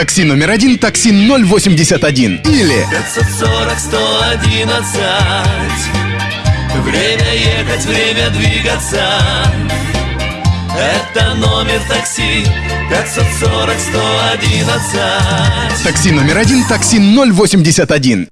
Такси номер один, такси 081. Или 540 111 Время ехать, время двигаться Это номер такси 540 111 такси номер один, такси 081.